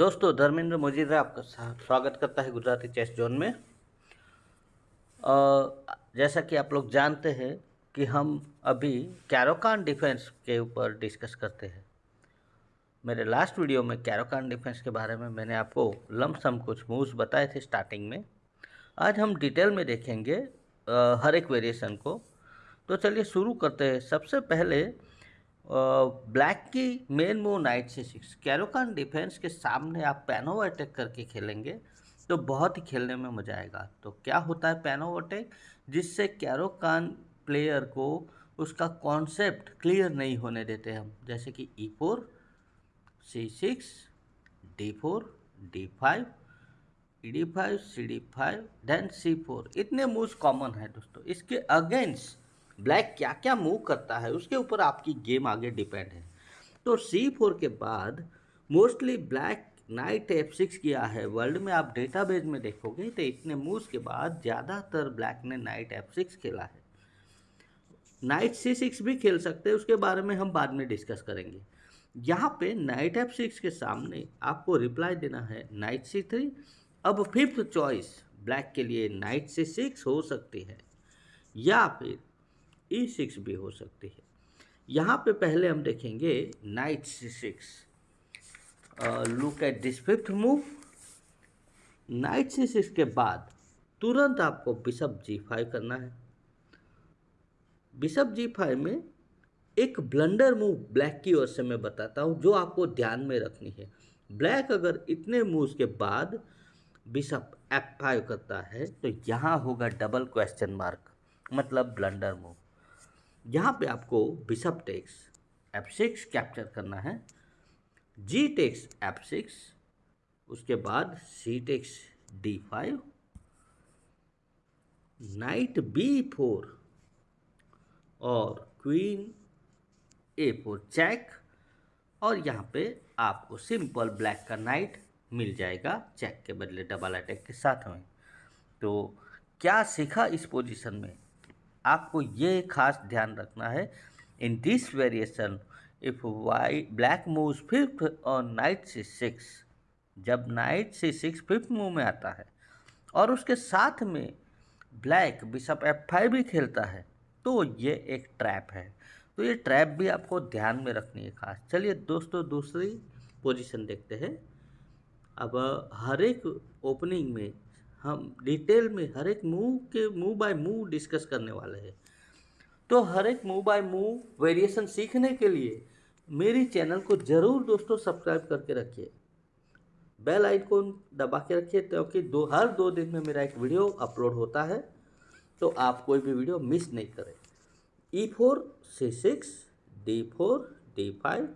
दोस्तों, धर्मेंद्र मोजीरा आपका स्वागत करता है गुजराती चेस जोन में। जैसा कि आप लोग जानते हैं कि हम अभी कैरोकान डिफेंस के ऊपर डिस्कस करते हैं। मेरे लास्ट वीडियो में कैरोकान डिफेंस के बारे में मैंने आपको लमसम कुछ मूव्स बताए थे स्टार्टिंग में। आज हम डिटेल में देखेंगे हर एक वेरिएशन को। तो चलिए शुरू करते हैं। सबसे पहले ब्लैक की main move knight c six Caro Kann defence के सामने आप पैनो अटैक करके खेलेंगे तो बहुत ही खेलने में मज़ा आएगा। तो क्या होता है पैनो अटैक जिससे कैरोकान प्लेयर को उसका कॉन्सेप्ट क्लियर नहीं होने देते हम। जैसे कि e four c six d four d five e d five c d five then c four इतने मूव्स कॉमन है दोस्तों। इसके अगेंस्ट ब्लैक क्या क्या मूव करता है, उसके ऊपर आपकी गेम आगे डिपेंड है। तो सी फोर के बाद mostly black knight f six किया है। वर्ल्ड में आप डेटाबेस में देखोगे तो इतने मूव्स के बाद ज़्यादातर ब्लैक ने नाइट एफ़ सिक्स खेला है। नाइट सी सिक्स भी खेल सकते हैं, उसके बारे में हम बाद में डिस्कस करेंगे। यहाँ पे नाइट एफ़ सिक्स के सामने आपको रिप्लाई देना है नाइट सी थ्री अब फिफ्थ चॉइस ब्लैक के लिए नाइट सी सिक्स हो सकती है। या फिर ई e सिक्स भी हो सकती है। यहाँ पे पहले हम देखेंगे knight c six look at this fifth move knight c six के बाद तुरंत आपको बिशप जी फाइव करना है। बिशप जी फाइव में एक ब्लंडर मूव ब्लैक की ओर से मैं बताता हूँ, जो आपको ध्यान में रखनी है। ब्लैक अगर इतने मूव्स के बाद बिशप एफ़ फाइव करता है तो यहाँ होगा डबल क्वेश्चन मार्क मतलब ब्लंडर मूव यहाँ पे आपको bishop takes f six capture करना है जी टेक्स एफ़ सिक्स उसके बाद c takes d five knight b four और क्वीन ए फोर चेक और यहाँ पे आपको सिंपल ब्लैक का नाइट मिल जाएगा चेक के बदले डबल अटैक के साथ में। तो क्या सीखा इस पोजीशन में? आपको ये खास ध्यान रखना है। In this variation if why black move fifth और नाइट से सिक्स जब knight c six fifth move में आता है, और उसके साथ में ब्लैक बिशप एफ़ फाइव भी खेलता है तो ये एक ट्रैप है। तो ये ट्रैप भी आपको ध्यान में रखनी है खास। चलिए दोस्तों, दूसरी पोजीशन देखते हैं। अब हर एक ओपनिंग में हम डिटेल में हर एक मूव के मूव बाय मूव डिस्कस करने वाले हैं। तो हर एक मूव बाय मूव वेरिएशन सीखने के लिए मेरी चैनल को ज़रूर दोस्तों सब्सक्राइब करके रखिए। बेल आइकन दबा के रखिए क्योंकि दो, हर दो दिन में मेरा एक वीडियो अपलोड होता है तो आप कोई भी वीडियो मिस नहीं करें। E four c six d four d five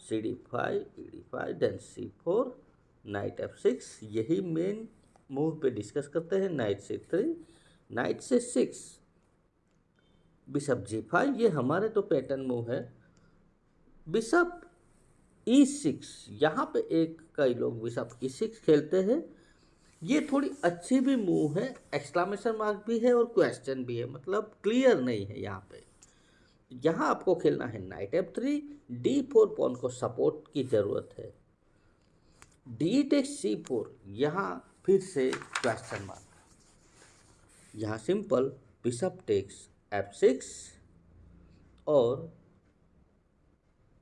c d five e d five then c four knight f six यही मेन मूव पे डिस्कस करते हैं knight c three, knight c six. Bishop g five, ये हमारे तो pattern move है। Bishop ई six, यहाँ पे एक कई लोग बिशप ई सिक्स खेलते हैं। ये थोड़ी अच्छी भी मूव है एक्सक्लामेशन मार्क भी है और क्वेश्चन भी है मतलब क्लियर नहीं है यहाँ पे। यहाँ आपको खेलना है knight f three, d four pawn को सपोर्ट की ज़रूरत है। डी टेक्स सी फोर, यहाँ फिर से क्वेश्चन मार्क यहाँ simple bishop takes f six और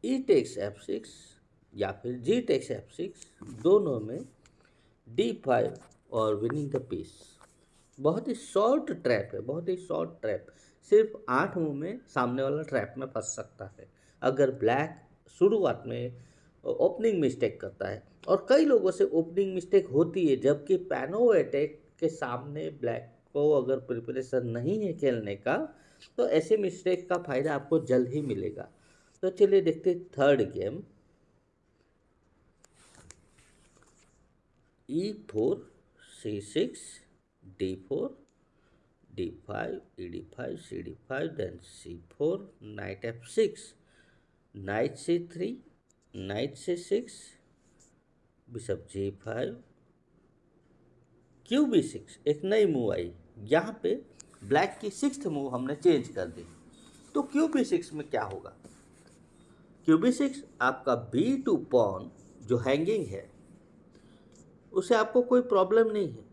ई टेक्स एफ़ सिक्स या फिर जी टेक्स एफ़ सिक्स दोनों में डी फाइव और विनिंग द पीस बहुत ही शॉर्ट ट्रैप है, बहुत ही शॉर्ट ट्रैप सिर्फ़ आठ मुँह में सामने वाला ट्रैप में फंस सकता है। अगर ब्लैक शुरुआत में ओपनिंग मिस्टेक करता है। और कई लोगों से ओपनिंग मिस्टेक होती है, जबकि पैनो अटैक के सामने ब्लैक को अगर प्रिपरेशन नहीं है खेलने का तो ऐसे मिस्टेक का फ़ायदा आपको जल्द ही मिलेगा। तो चलिए देखते third game e four c six d four d five e d five c d five then c four knight f six knight c three knight c six bishop g five, Q b six, एक नई move I. यहाँ पे black की six move हमने change कर दी। तो Q B six में क्या होगा? क्यू बी सिक्स आपका बी टू पॉन जो हैंगिंग है, उसे आपको कोई प्रॉब्लम नहीं है।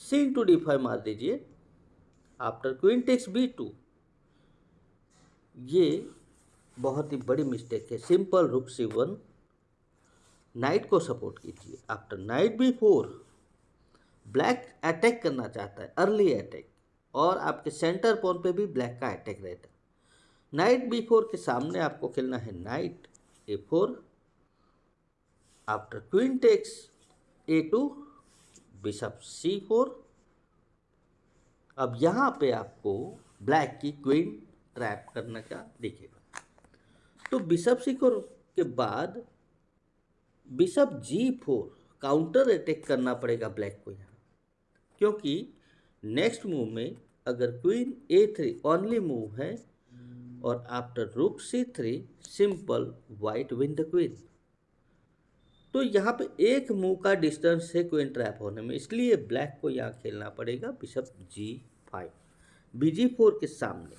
सी टू डी फाइव मार दीजिए, after queen takes b two, ये बहुत ही बड़ी मिस्टेक है। Simple rook c one knight को सपोर्ट कीजिए। After knight b four black attack करना चाहता है। अर्ली अटैक और आपके सेंटर पोन पे भी ब्लैक का अटैक रहता है। नाइट बी फोर के सामने आपको खेलना है knight a four after queen takes a two bishop c four अब यहाँ पे आपको ब्लैक की क्वीन ट्रैप करने का दिखेगा तो बिशप सी के बाद bishop g four counter attack करना पड़ेगा ब्लैक को यहाँ। क्योंकि नेक्स्ट मूव में अगर queen a three only move है और after rook c three simple white win the queen तो यहाँ पे एक मूव का डिस्टेंस है क्वीन ट्रैप होने में, इसलिए ब्लैक को यहाँ खेलना पड़ेगा bishop g five b g four के सामने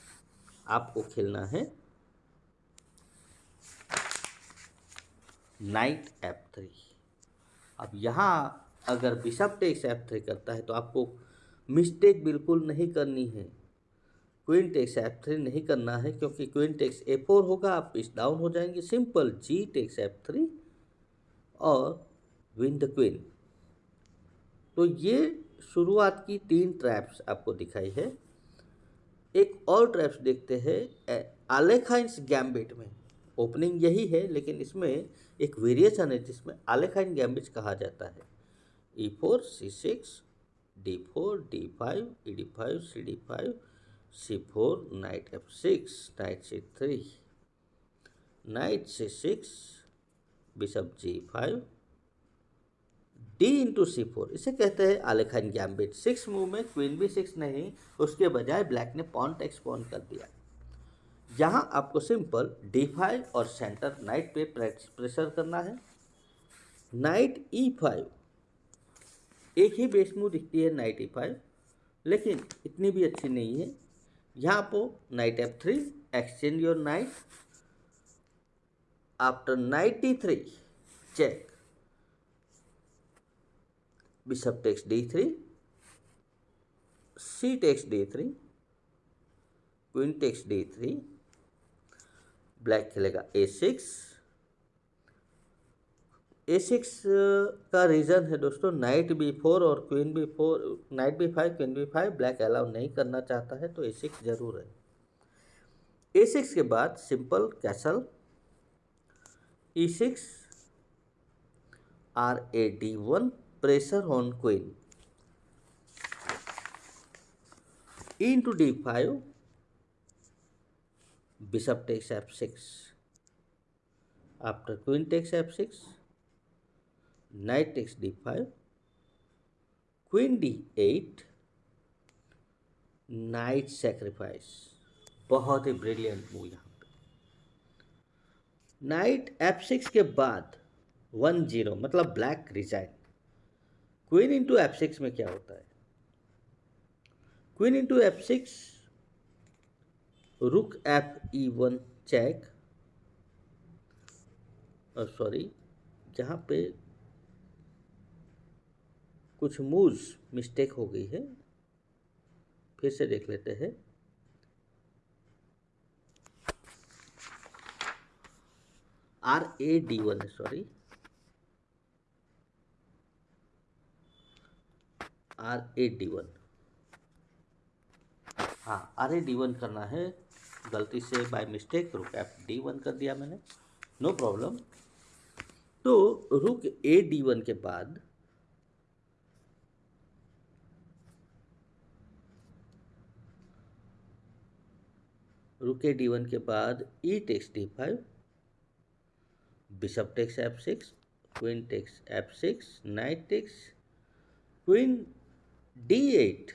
आपको खेलना है। Knight f three. अब यहाँ अगर बिशप टेक्स एफ़ थ्री करता है तो आपको मिस्टेक बिल्कुल नहीं करनी है। क्वीन टेक्स एफ़ थ्री नहीं करना है क्योंकि क्वीन टेक्स ए फोर होगा, आप इस डाउन हो जाएँगे। Simple g takes f three और विन द क्वीन। तो ये शुरुआत की तीन ट्रैप्स आपको दिखाई है। एक और ट्रैप्स देखते हैं आलेखाइंस गैम्बिट में। ओपनिंग यही है, लेकिन इसमें एक वेरिएशन है जिसमें आलेखाइन गैम्बिट कहा जाता है। E four c six d four d five e d five c d five c four knight f six knight c three knight c six bishop g five d into c four इसे कहते हैं Alekhine gambit six move में queen b six नहीं, उसके बजाय black ने pawn takes pawn कर दिया। यहाँ आपको सिंपल डी फाइव और सेंटर नाइट पे प्रेशर करना है। नाइट ई फाइव एक ही बेस मूव दिखती है नाइट ई फाइव लेकिन इतनी भी अच्छी नहीं है। यहाँ पर knight f three exchange your knight after knight e three check bishop takes d3 c takes d3 queen d d3 black खेलेगा। A6 a6 का रीज़न है दोस्तों नाइट बी फोर और queen b four knight b five queen b five black allow नहीं करना चाहता है तो ए सिक्स ज़रूर है। ए सिक्स के बाद simple castle e six R a d one pressure on queen e into d5 bishop takes f6 after queen takes f6 knight takes d5 queen d8 knight sacrifice बहुत ही ब्रिलियंट मूव यहाँ पे। Night f six के बाद one zero मतलब black resign queen into f six में क्या होता है? Queen into f six rook f e one check sorry जहाँ पे कुछ मूव्स मिस्टेक हो गई है, फिर से देख लेते हैं। आर ए डी वन है sorry R a d one. हाँ आर ए डी वन करना है। गलती से by mistake rook f d one कर दिया मैंने। नो प्रॉब्लम तो रुक ए डी वन के बाद रुक ए डी वन के बाद e takes d five bishop takes f six queen takes f six knight takes queen d eight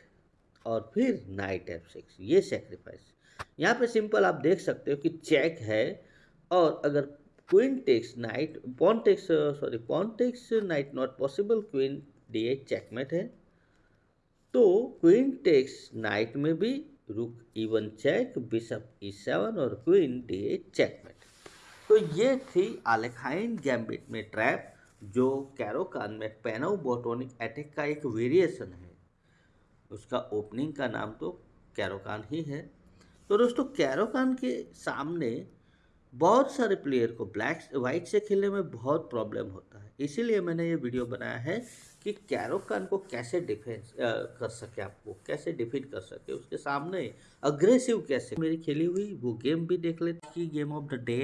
और फिर नाइट एफ़ सिक्स ये सेक्रीफाइस यहाँ पे सिंपल आप देख सकते हो कि चेक है और अगर queen takes knight, pawn takes sorry, pawn takes knight not possible, queen D eight checkmate है। तो क्वीन टेक्स नाइट में भी रुक even check, bishop E seven और क्वीन डी चेकमेट तो ये थी आलेखाइन गैम्बिट में ट्रैप, जो कैरोकान में पैनो बोटोनिक अटैक का एक वेरिएशन है। उसका ओपनिंग का नाम तो कैरोकान ही है। तो दोस्तों कैरोकान के सामने बहुत सारे प्लेयर को ब्लैक वाइट से खेलने में बहुत प्रॉब्लम होता है। इसीलिए मैंने ये वीडियो बनाया है कि कैरोकान को कैसे डिफेंस कर सके आपको, कैसे डिफीट कर सके, उसके सामने अग्रेसिव कैसे। मेरी खेली हुई वो गेम भी देख लेते कि game of the day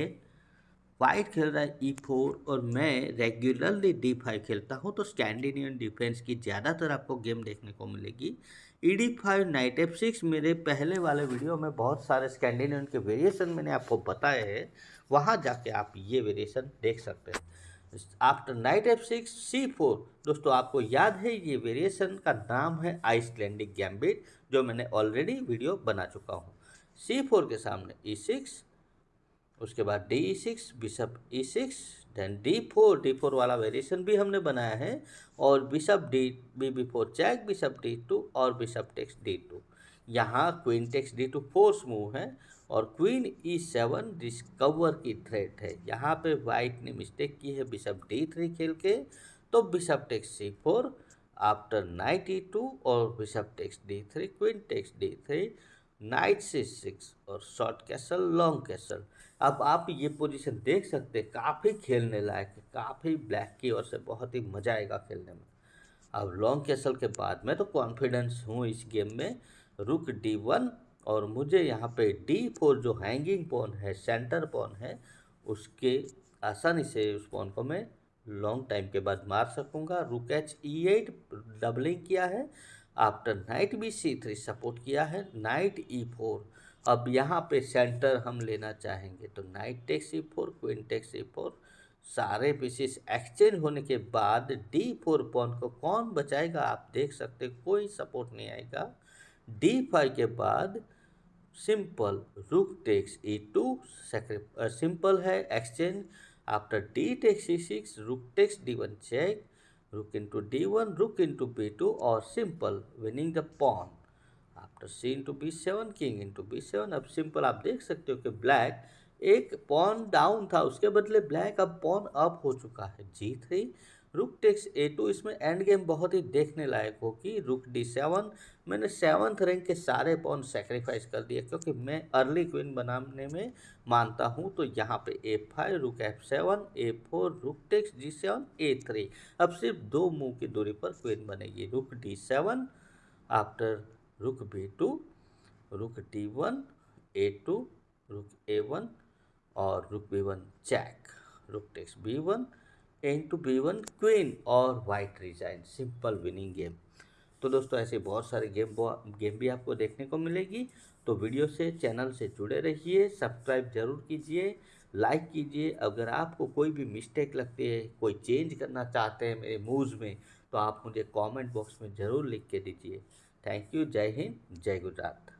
white खेल रहा है ई e फोर और मैं रेगुलरली डी फाइव खेलता हूँ तो स्टैंडिनियन डिफेंस की ज़्यादातर आपको गेम देखने को मिलेगी। E d five knight f six मेरे पहले वाले वीडियो में बहुत सारे स्कैंडिनेवियन के वेरिएशन मैंने आपको बताए हैं। वहाँ जाके आप ये वेरिएशन देख सकते हैं। After knight f six c four दोस्तों आपको याद है ये वेरिएशन का नाम है आइसलैंडिक गैम्बिट जो मैंने ऑलरेडी वीडियो बना चुका हूँ। सी फोर के सामने ई e सिक्स उसके बाद d six bishop e six then d four d four वाला वेरिएशन भी हमने बनाया है, और bishop d b b four check bishop d two और बिशप टेक्स डी टू यहाँ queen takes d two force move है, और क्वीन ई सेवन डिस्कवर की थ्रेट है। यहाँ पे वाइट ने मिस्टेक की है बिशप डी थ्री खेल के तो bishop takes c four after knight e two और bishop takes d three queen takes d three knight c six और शॉर्ट कैसल, लॉन्ग कैसल। अब आप ये पोजीशन देख सकते हैं, काफ़ी खेलने लायक है, काफ़ी ब्लैक की ओर से बहुत ही मज़ा आएगा खेलने में। अब लॉन्ग कैसल के बाद मैं तो कॉन्फिडेंस हूँ इस गेम में। रुक डी वन और मुझे यहाँ पे डी फोर जो हैंगिंग पोन है सेंटर पोन है, उसके आसानी से उस पोन को मैं लॉन्ग टाइम के बाद मार सकूँगा। रुक एच ई एट डबलिंग किया है। After knight b c three support किया है, नाइट ई फोर अब यहाँ पे सेंटर हम लेना चाहेंगे तो knight take c four queen take c four सारे पीसेस एक्सचेंज होने के बाद डी फोर पॉन को कौन बचाएगा, आप देख सकते कोई सपोर्ट नहीं आएगा। डी फाइव के बाद simple rook takes e two simple है exchange. After d takes c six rook takes d one check d one rook into b two और simple winning the pawn after c into b seven king into b seven अब simple आप देख सकते हो कि black एक pawn down था, उसके बदले ब्लैक अब पॉन अप हो चुका है। G three rook takes a two, इसमें एंड गेम बहुत ही देखने लायक हो कि रुक डी सेवन, मैंने सेवन्थ रैंक के सारे पॉन सेक्रीफाइस कर दिए क्योंकि मैं अर्ली क्वीन बनाने में मानता हूँ तो यहाँ पे a five rook f seven a four rook takes g seven, a three अब सिर्फ़ दो मूव की दूरी पर क्वीन बनेगी, rook d seven after rook b two rook d one a two rook a one और rook b one check rook takes b one n two b one queen और white resign. Simple winning game. तो दोस्तों, ऐसे बहुत सारे game game भी आपको देखने को मिलेगी। तो वीडियो से, चैनल से जुड़े रहिए, सब्सक्राइब ज़रूर कीजिए, लाइक कीजिए। अगर आपको कोई भी मिस्टेक लगती है, कोई चेंज करना चाहते हैं मेरे मूव्स में तो आप मुझे कमेंट बॉक्स में ज़रूर लिख के दीजिए। थैंक यू, जय हिंद, जय गुजरात।